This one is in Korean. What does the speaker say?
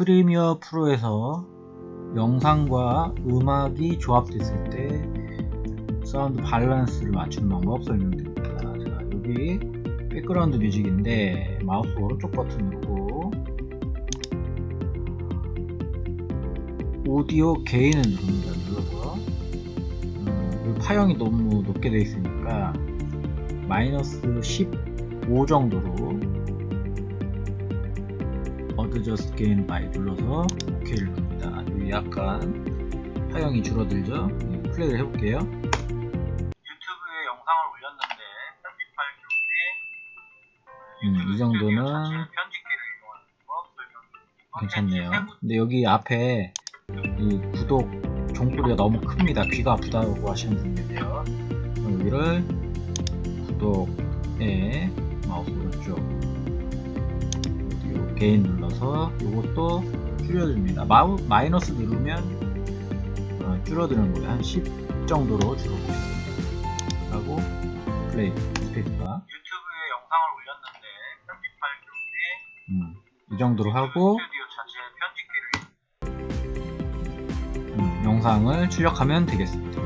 프리미어 프로에서 영상과 음악이 조합됐을 때 사운드 밸런스를 맞추는 방법 설명드립니다. 자, 여기 백그라운드 뮤직인데 마우스 오른쪽 버튼 누르고 오디오 gain을 누릅니다. 눌러서 음, 파형이 너무 높게 되어 있으니까 마이너스 15 정도로 Adjust Gain By 눌러서 OK를 누릅니다. 여기 약간 파형이 줄어들죠? 네, 플레이를 해볼게요. 유튜브에 영상을 올렸는데 편집할 경우에 음, 이 정도는 괜찮네요. 근데 여기 앞에 이 구독 종소리가 너무 큽니다. 귀가 아프다고 하시는 계세요. 여기를 구독에 마우스 오른쪽 gain 눌러서 이것도 줄여줍니다. 마우, 마이너스 누르면 어, 줄어드는 거예요. 한 10 정도로 줄어드겠습니다. 하고 플레이 스페이스바 유튜브에 영상을 올렸는데 편집할 경우에 음, 이 정도로 하고 음, 영상을 출력하면 되겠습니다.